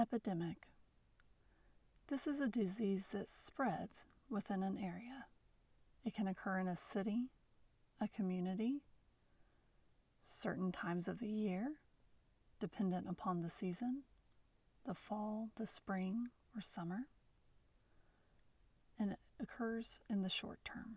Epidemic. This is a disease that spreads within an area. It can occur in a city, a community, certain times of the year, dependent upon the season, the fall, the spring, or summer, and it occurs in the short term.